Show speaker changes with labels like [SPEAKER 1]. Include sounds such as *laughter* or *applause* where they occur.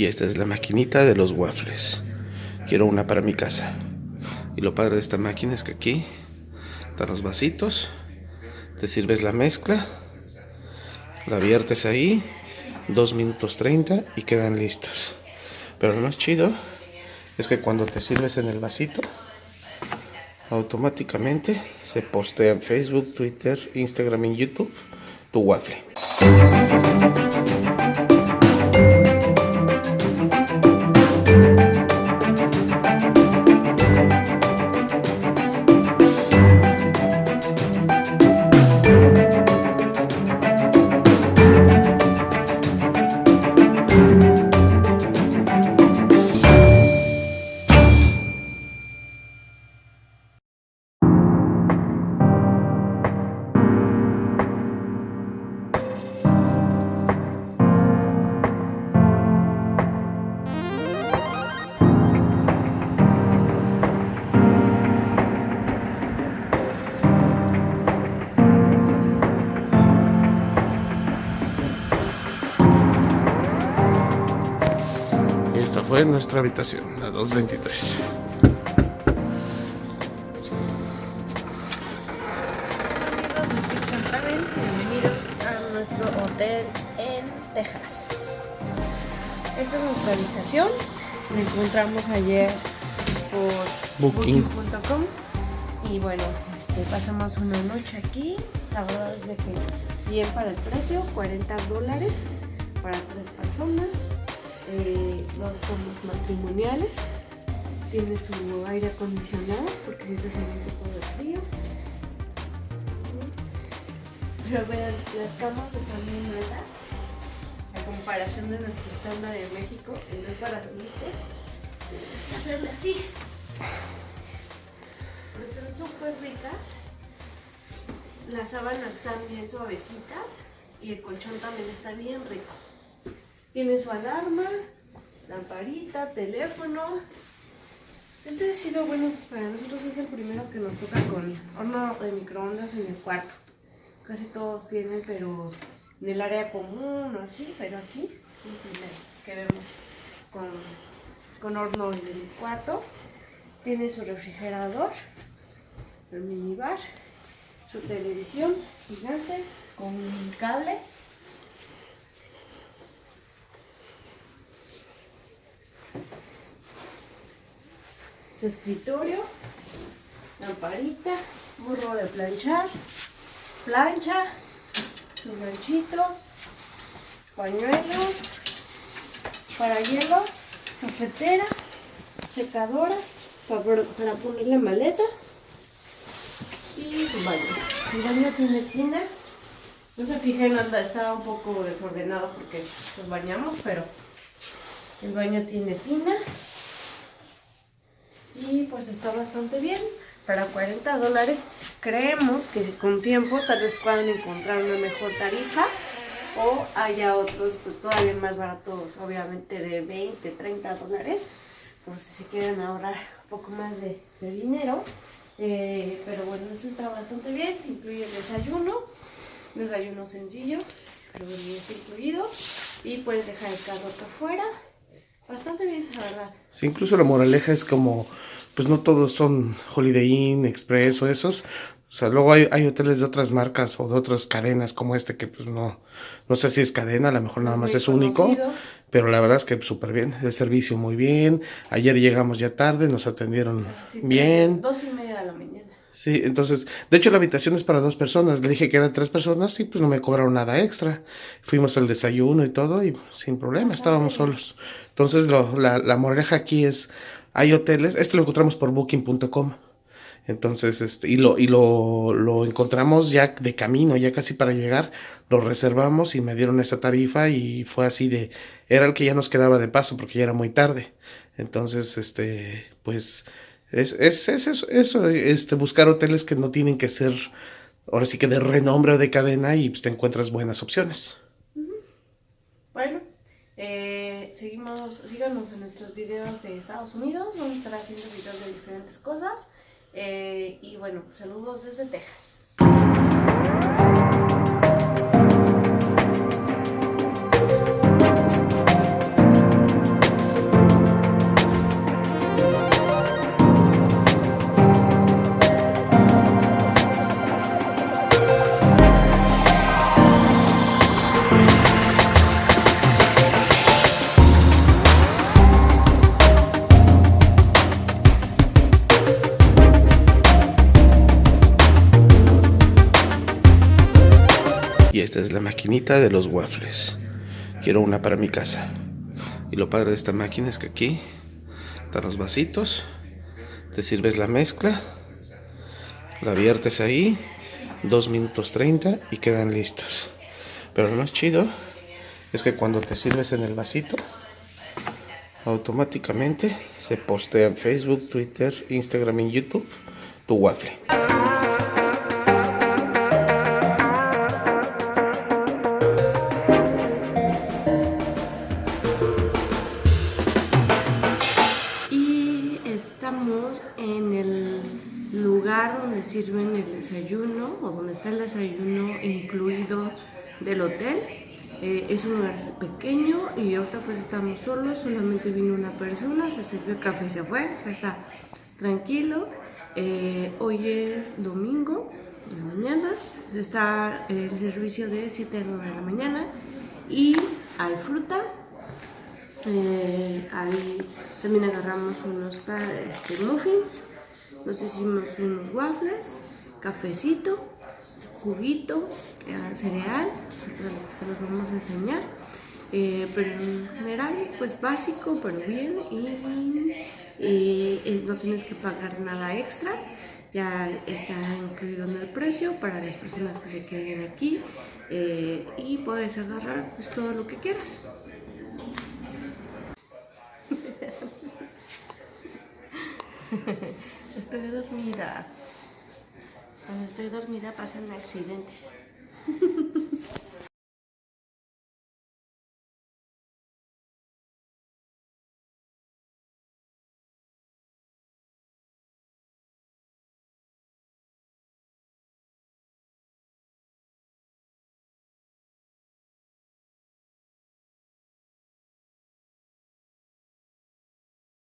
[SPEAKER 1] Y esta es la maquinita de los waffles. Quiero una para mi casa. Y lo padre de esta máquina es que aquí están los vasitos. Te sirves la mezcla. La viertes ahí. 2 minutos 30 y quedan listos. Pero lo más chido es que cuando te sirves en el vasito, automáticamente se postea en Facebook, Twitter, Instagram y YouTube tu waffle. Fue nuestra habitación, la 223.
[SPEAKER 2] Bienvenidos a nuestro hotel en Texas. Esta es nuestra habitación. La encontramos ayer por booking.com y bueno, este, pasamos una noche aquí. La verdad es de que bien para el precio, 40 dólares para tres personas eh, dos tomas matrimoniales. Tiene su aire acondicionado porque si está haciendo un poco de frío. Pero vean, las camas están muy altas. A comparación de nuestro estándar en México, en vez para subirte, tienes que hacerle así. Pero están súper ricas. Las sábanas están bien suavecitas y el colchón también está bien rico. Tiene su alarma, lamparita, teléfono. Este ha sido bueno para nosotros, es el primero que nos toca con horno de microondas en el cuarto. Casi todos tienen, pero en el área común o así, pero aquí el primero que vemos con, con horno en el cuarto. Tiene su refrigerador, el minibar, su televisión gigante con cable su escritorio, lamparita, burro de planchar, plancha, sus ganchitos, pañuelos, para hielos, cafetera, secadora para, ponerle maleta y su baño. El baño tiene tina. No se fijen, anda, estaba un poco desordenado porque nos bañamos, pero el baño tiene tina pues está bastante bien. Para 40 dólares creemos que con tiempo tal vez puedan encontrar una mejor tarifa o haya otros pues todavía más baratos, obviamente de 20, 30 dólares, por si se quieren ahorrar un poco más de, dinero. Eh, pero bueno, esto está bastante bien, incluye el desayuno, desayuno sencillo, pero bien está incluido. Y puedes dejar el carro acá afuera, bastante bien, la verdad.
[SPEAKER 1] Sí, incluso la moraleja es como pues no todos son Holiday Inn, Express o esos. O sea, luego hay, hay, hoteles de otras marcas o de otras cadenas como este que pues no, no sé si es cadena, a lo mejor nada más es único. Pero la verdad es que súper bien, el servicio muy bien. Ayer llegamos ya tarde, nos atendieron bien.
[SPEAKER 2] Dos y media de la mañana.
[SPEAKER 1] Sí, entonces, de hecho la habitación es para dos personas. Le dije que eran tres personas y pues no me cobraron nada extra. Fuimos al desayuno y todo y sin problema, estábamos solos. Entonces lo, la, la moraleja aquí es hay hoteles, esto lo encontramos por booking.com. Entonces, este, y lo, y lo, lo, encontramos ya de camino, ya casi para llegar, lo reservamos y me dieron esa tarifa y fue así de, era el que ya nos quedaba de paso porque ya era muy tarde. Entonces, este, pues, es, es, es eso, eso, este, buscar hoteles que no tienen que ser, ahora sí que de renombre o de cadena y pues, te encuentras buenas opciones.
[SPEAKER 2] Bueno, eh, seguimos, síganos en nuestros videos de Estados Unidos, vamos a estar haciendo videos de diferentes cosas. Eh, y bueno, saludos desde Texas.
[SPEAKER 1] Es la maquinita de los waffles. Quiero una para mi casa. Y lo padre de esta máquina es que aquí están los vasitos. Te sirves la mezcla. La viertes ahí. 2 minutos 30 y quedan listos. Pero lo más chido es que cuando te sirves en el vasito, automáticamente se postea en Facebook, Twitter, Instagram y YouTube tu waffle.
[SPEAKER 2] O donde está el desayuno incluido del hotel. Eh, es un lugar pequeño y ahorita pues estamos solos, solamente vino una persona, se sirvió café y se fue, ya está tranquilo. Eh, hoy es domingo de la mañana, está el servicio de 7 a 9 de la mañana y hay fruta. Eh, ahí también agarramos unos este, muffins, nos hicimos unos waffles, cafecito, juguito, eh, cereal, se los vamos a enseñar. Eh, pero en general, pues básico, pero bien y, y no tienes que pagar nada extra. Ya está incluido en el precio para las personas que se queden aquí eh, y puedes agarrar pues, todo lo que quieras. *laughs* Estoy dormida. Cuando estoy dormida pasan accidentes. *laughs*